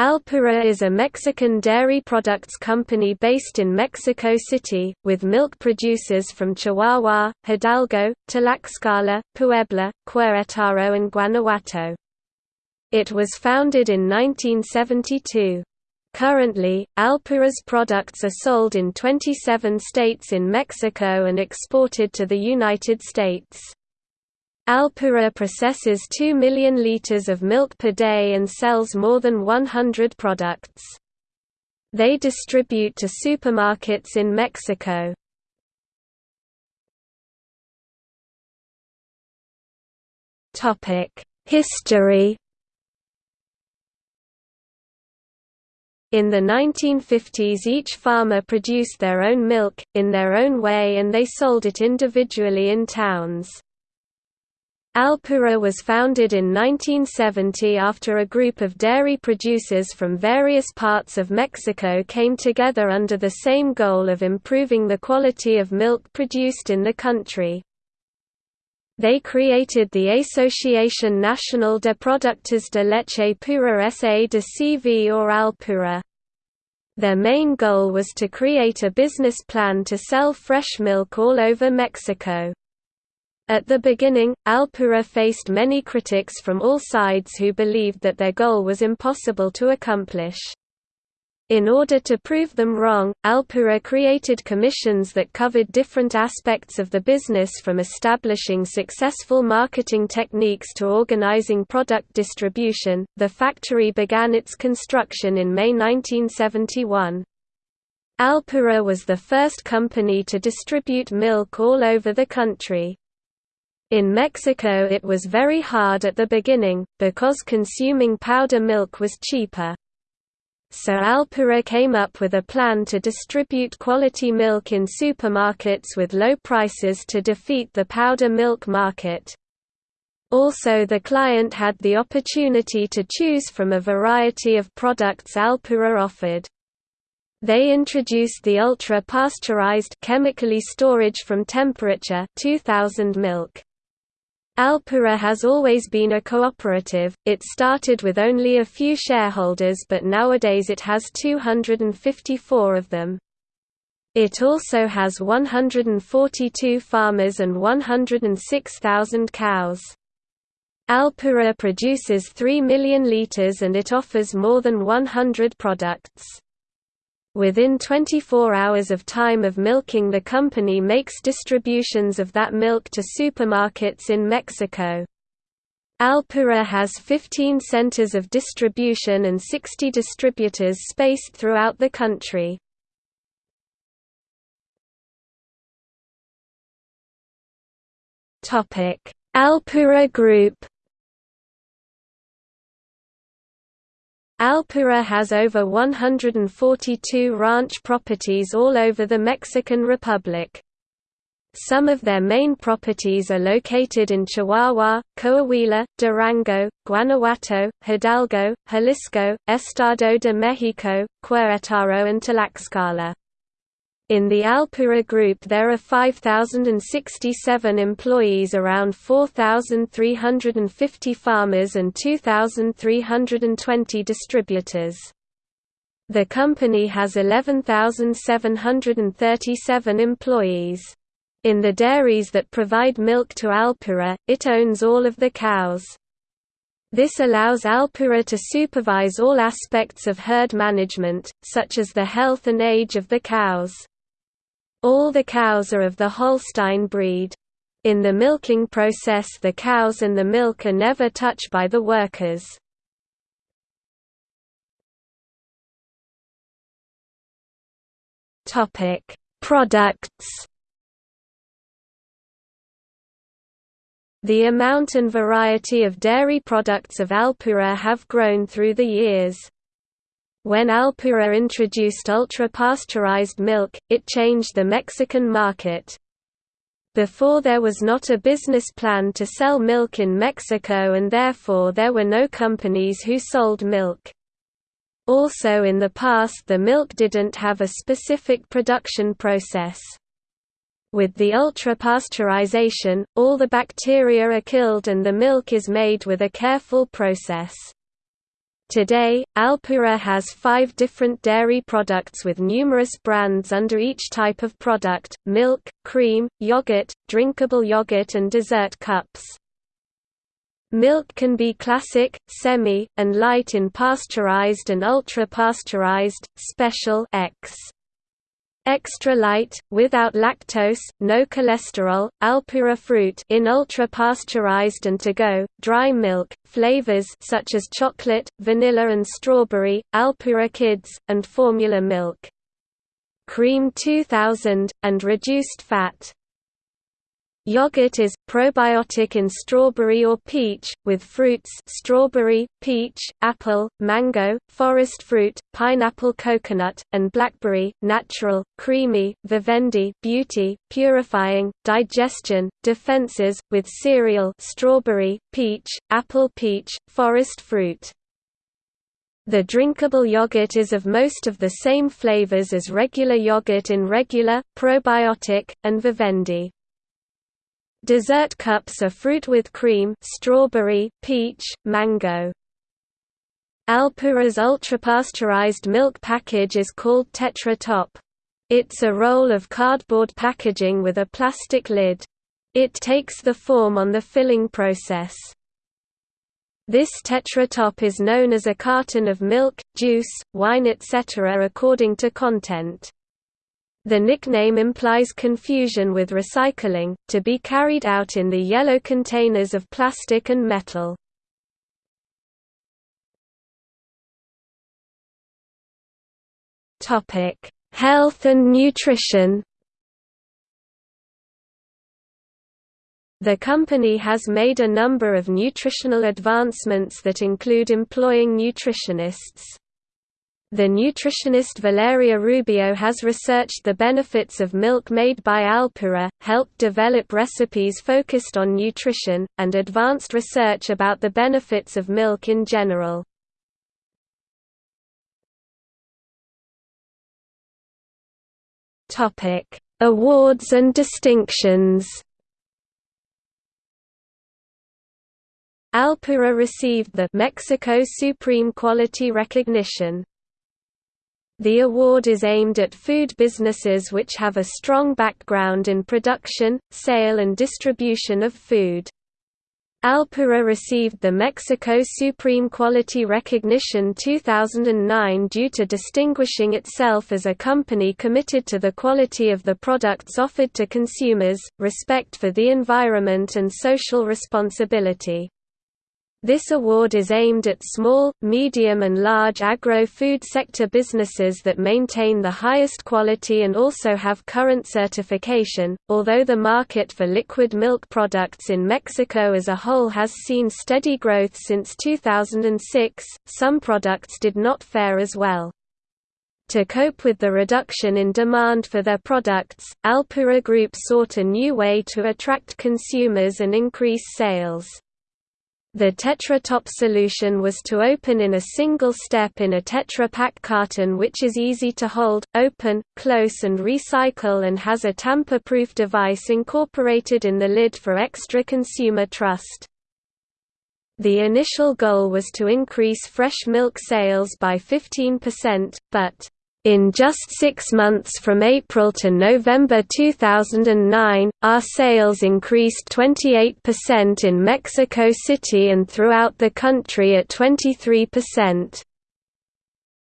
Alpura is a Mexican dairy products company based in Mexico City, with milk producers from Chihuahua, Hidalgo, Tlaxcala, Puebla, Querétaro and Guanajuato. It was founded in 1972. Currently, Alpura's products are sold in 27 states in Mexico and exported to the United States. Alpura processes 2 million liters of milk per day and sells more than 100 products. They distribute to supermarkets in Mexico. History In the 1950s each farmer produced their own milk, in their own way and they sold it individually in towns. Alpura was founded in 1970 after a group of dairy producers from various parts of Mexico came together under the same goal of improving the quality of milk produced in the country. They created the Asociación Nacional de Productores de Leche Pura S.A. de CV or Alpura. Their main goal was to create a business plan to sell fresh milk all over Mexico. At the beginning, Alpura faced many critics from all sides who believed that their goal was impossible to accomplish. In order to prove them wrong, Alpura created commissions that covered different aspects of the business from establishing successful marketing techniques to organizing product distribution. The factory began its construction in May 1971. Alpura was the first company to distribute milk all over the country. In Mexico it was very hard at the beginning, because consuming powder milk was cheaper. So Alpura came up with a plan to distribute quality milk in supermarkets with low prices to defeat the powder milk market. Also the client had the opportunity to choose from a variety of products Alpura offered. They introduced the ultra-pasteurized chemically storage from temperature 2000 milk. Alpura has always been a cooperative, it started with only a few shareholders but nowadays it has 254 of them. It also has 142 farmers and 106,000 cows. Alpura produces 3 million litres and it offers more than 100 products. Within 24 hours of time of milking the company makes distributions of that milk to supermarkets in Mexico. Alpura has 15 centers of distribution and 60 distributors spaced throughout the country. Alpura Group Alpura has over 142 ranch properties all over the Mexican Republic. Some of their main properties are located in Chihuahua, Coahuila, Durango, Guanajuato, Hidalgo, Jalisco, Estado de México, Querétaro and Tlaxcala. In the Alpura Group there are 5,067 employees around 4,350 farmers and 2,320 distributors. The company has 11,737 employees. In the dairies that provide milk to Alpura, it owns all of the cows. This allows Alpura to supervise all aspects of herd management, such as the health and age of the cows. All the cows are of the Holstein breed. In the milking process the cows and the milk are never touched by the workers. Products The amount and variety of dairy products of Alpura have grown through the years. When Alpura introduced ultra-pasteurized milk, it changed the Mexican market. Before there was not a business plan to sell milk in Mexico and therefore there were no companies who sold milk. Also in the past the milk didn't have a specific production process. With the ultra-pasteurization, all the bacteria are killed and the milk is made with a careful process. Today, Alpura has five different dairy products with numerous brands under each type of product, milk, cream, yogurt, drinkable yogurt and dessert cups. Milk can be classic, semi, and light in pasteurized and ultra-pasteurized, special X. Extra light, without lactose, no cholesterol, Alpura fruit in ultra-pasteurized and to-go, dry milk, flavors such as chocolate, vanilla and strawberry, Alpura Kids, and formula milk. Cream 2000, and reduced fat. Yogurt is probiotic in strawberry or peach, with fruits strawberry, peach, apple, mango, forest fruit, pineapple coconut, and blackberry, natural, creamy, vivendi beauty, purifying, digestion, defenses, with cereal strawberry, peach, apple peach, forest fruit. The drinkable yogurt is of most of the same flavors as regular yogurt in regular, probiotic, and vivendi. Dessert cups are fruit with cream strawberry, peach, mango. Alpura's ultra-pasteurized milk package is called Tetra Top. It's a roll of cardboard packaging with a plastic lid. It takes the form on the filling process. This Tetra Top is known as a carton of milk, juice, wine etc. according to content. The nickname implies confusion with recycling, to be carried out in the yellow containers of plastic and metal. Health and nutrition The company has made a number of nutritional advancements that include employing nutritionists. The nutritionist Valeria Rubio has researched the benefits of milk made by Alpura, helped develop recipes focused on nutrition, and advanced research about the benefits of milk in general. Awards and distinctions Alpura received the Mexico Supreme Quality Recognition the award is aimed at food businesses which have a strong background in production, sale and distribution of food. Alpura received the Mexico Supreme Quality Recognition 2009 due to distinguishing itself as a company committed to the quality of the products offered to consumers, respect for the environment and social responsibility. This award is aimed at small, medium and large agro-food sector businesses that maintain the highest quality and also have current certification. Although the market for liquid milk products in Mexico as a whole has seen steady growth since 2006, some products did not fare as well. To cope with the reduction in demand for their products, Alpura Group sought a new way to attract consumers and increase sales. The Tetra Top solution was to open in a single step in a Tetra Pak carton which is easy to hold, open, close and recycle and has a tamper-proof device incorporated in the lid for extra consumer trust. The initial goal was to increase fresh milk sales by 15%, but in just six months from April to November 2009, our sales increased 28% in Mexico City and throughout the country at 23%.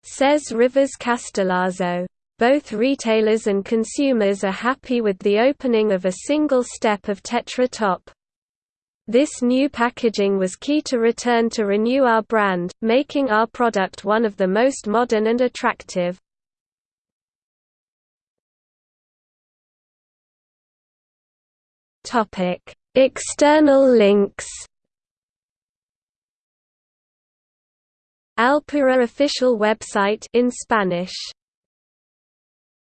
Says Rivers Castellazo. Both retailers and consumers are happy with the opening of a single step of Tetra Top. This new packaging was key to return to renew our brand, making our product one of the most modern and attractive. Topic: External links. Alpura official website in Spanish